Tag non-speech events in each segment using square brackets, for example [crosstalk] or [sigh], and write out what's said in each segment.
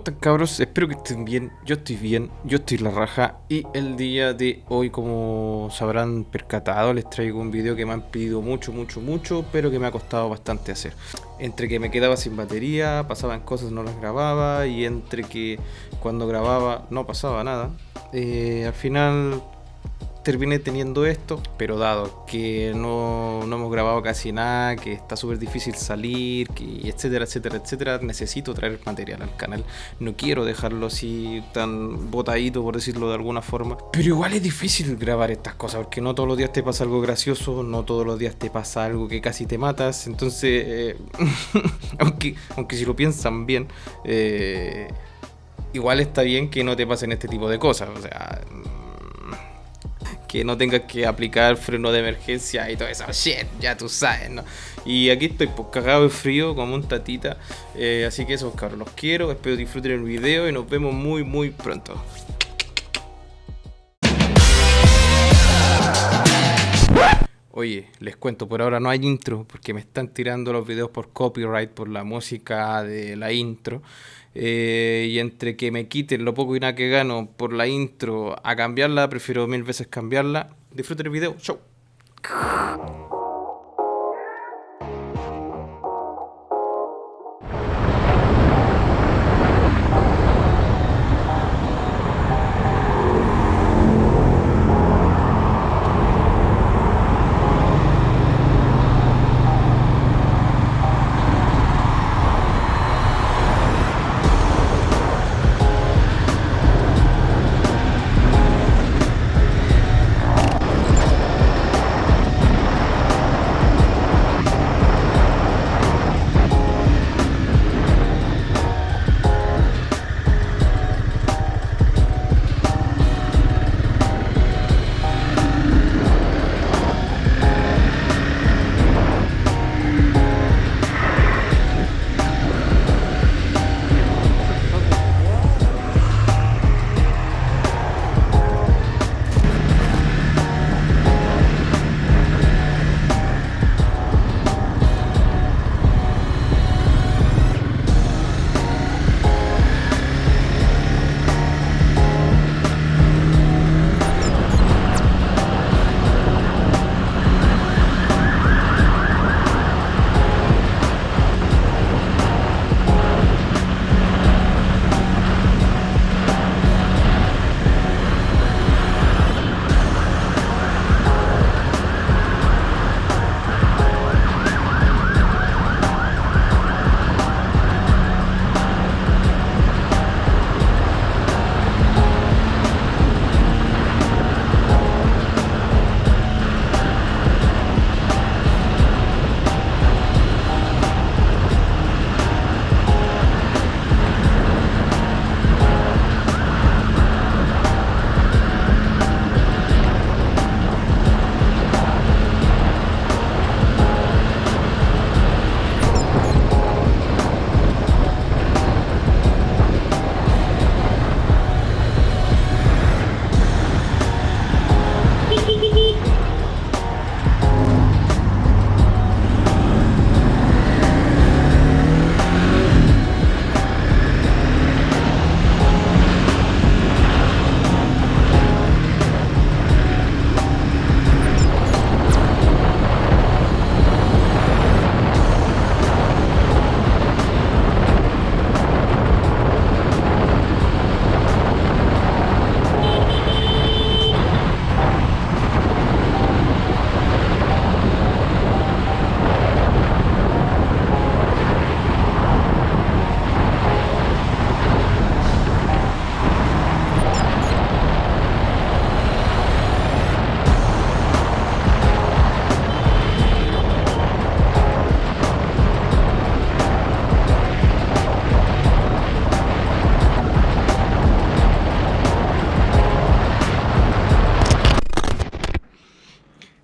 están cabros? Espero que estén bien, yo estoy bien, yo estoy la raja. Y el día de hoy como sabrán percatado les traigo un video que me han pedido mucho, mucho, mucho pero que me ha costado bastante hacer. Entre que me quedaba sin batería, pasaban cosas no las grababa y entre que cuando grababa no pasaba nada. Eh, al final terminé teniendo esto, pero dado que no, no hemos grabado casi nada, que está súper difícil salir, que etcétera, etcétera, etcétera, necesito traer material al canal. No quiero dejarlo así tan botadito, por decirlo de alguna forma. Pero igual es difícil grabar estas cosas, porque no todos los días te pasa algo gracioso, no todos los días te pasa algo que casi te matas. Entonces, eh, [laughs] aunque, aunque si lo piensan bien, eh, igual está bien que no te pasen este tipo de cosas. O sea que no tengas que aplicar freno de emergencia y todo eso. Shit, ya tú sabes, ¿no? Y aquí estoy pues cagado de frío como un tatita. Eh, así que esos cabros los quiero. Espero disfruten el video y nos vemos muy muy pronto. Oye, les cuento, por ahora no hay intro porque me están tirando los videos por copyright por la música de la intro. Eh, y entre que me quiten lo poco y nada que gano por la intro a cambiarla, prefiero mil veces cambiarla. Disfruten el video. Chau.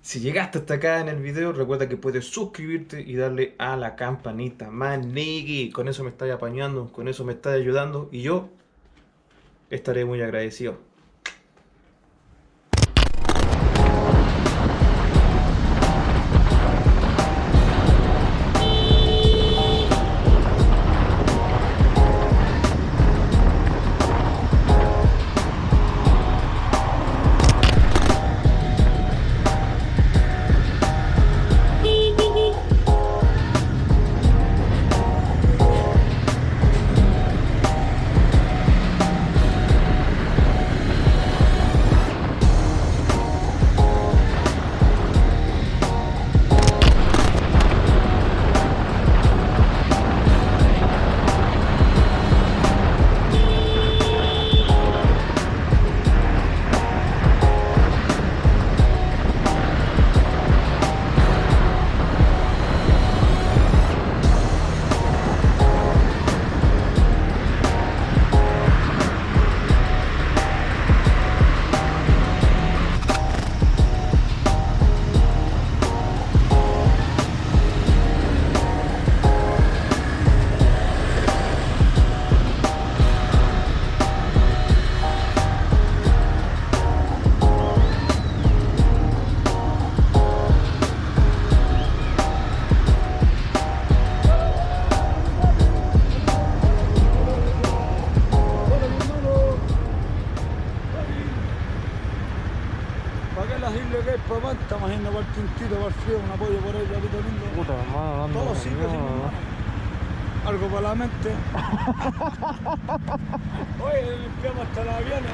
Si llegaste hasta acá en el video, recuerda que puedes suscribirte y darle a la campanita. Manigui, con eso me estás apañando, con eso me estás ayudando y yo estaré muy agradecido. En las islas que hay para Manta, imagino para el Tintito, para el frío, un apoyo por ahí, Larito lindo. Puta, hermano, dando Todo sirve, reunión, sí, ¿no? hermano. Algo para la mente. [laughs] Oye, limpiamos hasta la aviones.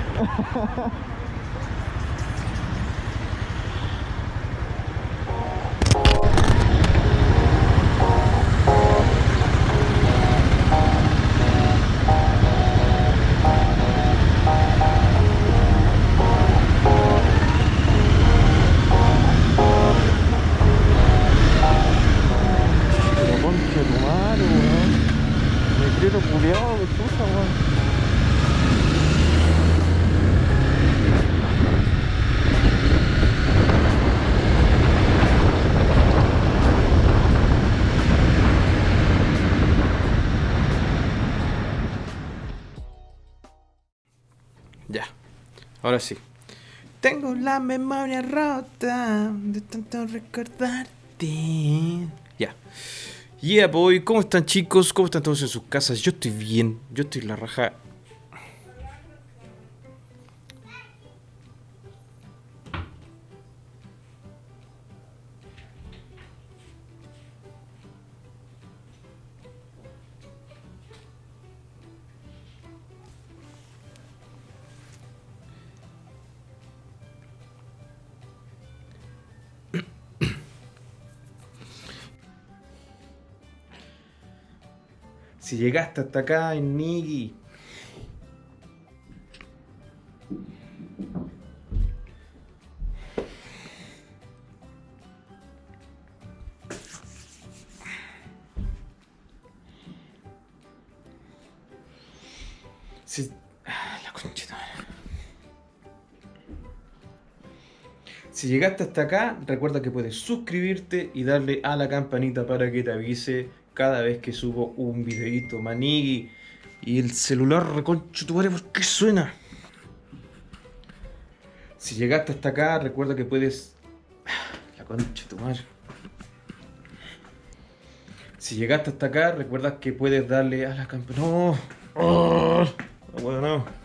[laughs] Ahora sí. Tengo la memoria rota de tanto recordarte. Ya. Yeah, boy. ¿Cómo están, chicos? ¿Cómo están todos en sus casas? Yo estoy bien. Yo estoy la raja. Si llegaste hasta acá Nigi. Si... ah, la. Si llegaste hasta acá, recuerda que puedes suscribirte y darle a la campanita para que te avise cada vez que subo un videito, manigui. Y el celular, reconcho tu madre, ¿por qué suena? Si llegaste hasta acá, recuerda que puedes... [sighs] La concha tu madre. Si llegaste hasta acá, recuerda que puedes darle a la campanita... ¡No! ¡Oh! No puedo, no.